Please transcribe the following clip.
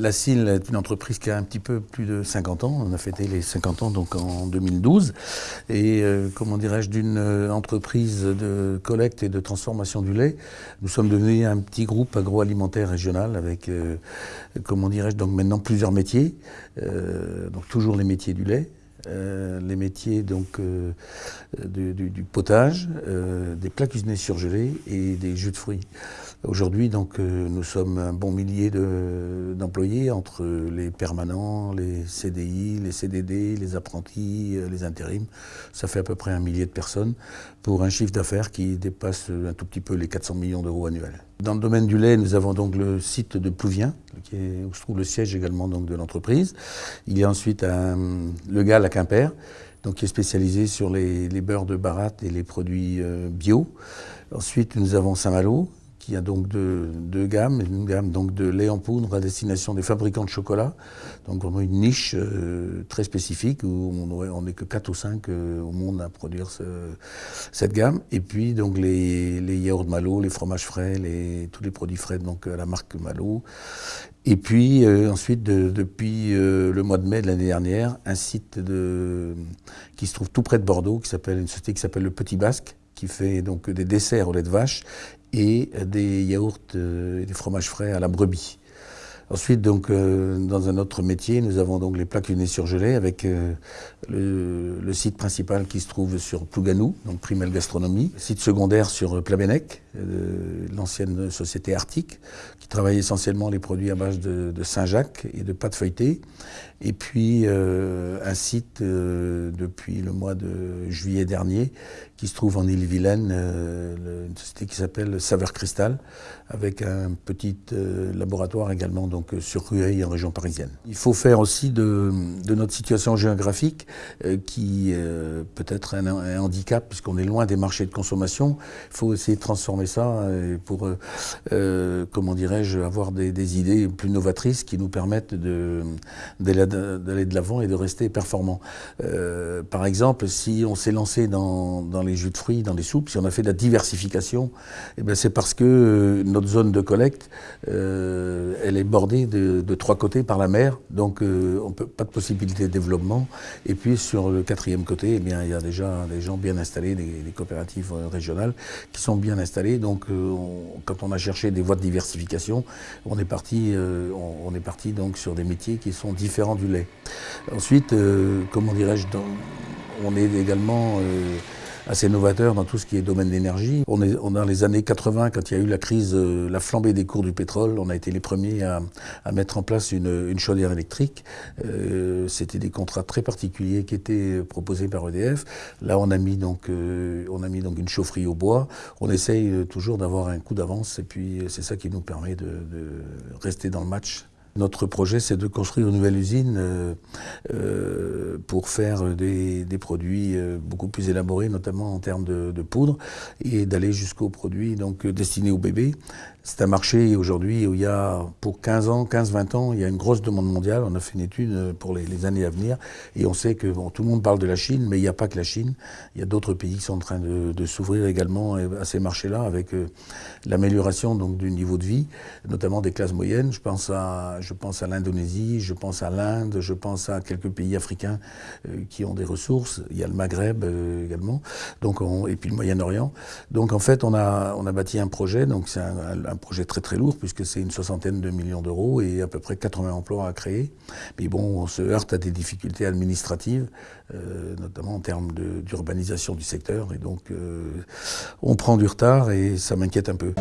Lacille est une entreprise qui a un petit peu plus de 50 ans. On a fêté les 50 ans donc en 2012. Et euh, comment dirais-je, d'une euh, entreprise de collecte et de transformation du lait, nous sommes devenus un petit groupe agroalimentaire régional avec, euh, comment dirais-je, donc maintenant plusieurs métiers. donc toujours les métiers du lait, euh, les métiers donc, euh, du, potage, euh, des plats cuisinés surgelés et des jus de fruits. Aujourd'hui, nous sommes un bon millier d'employés entre les permanents, les CDI, les CDD, les apprentis, les intérims. Ça fait à peu près un millier de personnes pour un chiffre d'affaires qui dépasse un tout petit peu les 400 millions d'euros annuels. Dans le domaine du lait, nous avons donc le site de Plouvien, qui est, où se trouve le siège également de l'entreprise. Il y a ensuite le GAL à Quimper, qui est spécialisé sur les, beurres de barat et les produits euh, bio. Ensuite, nous avons Saint-Malo, qui a donc deux, gammes, une gamme donc de lait en poudre à destination des fabricants de chocolat, donc vraiment une niche euh, très spécifique où on n'est que 4 ou 5 euh, au monde à produire cette gamme. Et puis donc les, les yaourts Malo, les fromages frais, les, tous les produits frais donc à la marque Malo. Et puis euh, ensuite, depuis le mois de mai de l'année dernière, un site de, qui se trouve tout près de Bordeaux, qui s'appelle une société qui s'appelle le Petit Basque, qui fait donc des desserts au lait de vache et des yaourts euh, et des fromages frais à la brebis. Ensuite, donc, euh, dans un autre métier, nous avons donc les plats cuisinés surgelés avec euh, le, site principal qui se trouve sur Plouganou, donc Primel Gastronomie. Site secondaire sur Plabennec, l'ancienne société Arctique, qui travaille essentiellement les produits à base de, Saint-Jacques et de pâtes feuilletées. Et puis, un site depuis le mois de juillet dernier qui se trouve en Ille-Vilaine, une société qui s'appelle Saveur Cristal, avec un petit laboratoire également donc euh, sur Rueil en région parisienne. Il faut faire aussi de, notre situation géographique, euh, qui euh, peut être un, handicap puisqu'on est loin des marchés de consommation, il faut essayer de transformer ça pour, comment dirais-je, avoir des, idées plus novatrices qui nous permettent d'aller de, l'avant et de rester performants. par exemple, si on s'est lancé dans, les jus de fruits, dans les soupes, si on a fait de la diversification, eh ben, c'est parce que notre zone de collecte, elle est bordée de, trois côtés par la mer, donc euh, on peut, pas de possibilité de développement. Et puis sur le quatrième côté, eh bien, il y a déjà des gens bien installés, des, coopératives euh, régionales qui sont bien installées. Donc euh, quand on a cherché des voies de diversification, on est parti, on, est parti donc sur des métiers qui sont différents du lait. Ensuite, comment dirais-je, on est également assez novateur dans tout ce qui est domaine d'énergie. On est dans les années 80, quand il y a eu la crise, euh, la flambée des cours du pétrole, on a été les premiers à, mettre en place une, chaudière électrique. Euh, c'était des contrats très particuliers qui étaient proposés par EDF. Là, on a mis donc, euh, on a mis donc une chaufferie au bois. On essaye toujours d'avoir un coup d'avance et puis c'est ça qui nous permet de rester dans le match notre projet, c'est de construire une nouvelle usine euh, euh, pour faire des, produits euh, beaucoup plus élaborés, notamment en termes de, poudre, et d'aller jusqu'aux produits donc, destinés aux bébés. C'est un marché aujourd'hui où il y a, pour 15 ans, 15-20 ans, il y a une grosse demande mondiale. On a fait une étude pour les, années à venir et on sait que tout le monde parle de la Chine, mais il n'y a pas que la Chine. Il y a d'autres pays qui sont en train de, s'ouvrir également à ces marchés-là avec l'amélioration donc du niveau de vie, notamment des classes moyennes. Je pense à je pense à l'Indonésie, je pense à l'Inde, je pense à quelques pays africains euh, qui ont des ressources. Il y a le Maghreb euh, également, donc et puis le Moyen-Orient. Donc en fait, on a, on a bâti un projet, donc c'est un, projet très très lourd puisque c'est une soixantaine de millions d'euros et à peu près 80 emplois à créer. Mais bon, on se heurte à des difficultés administratives, euh, notamment en termes d'urbanisation du secteur, et donc on prend du retard et ça m'inquiète un peu.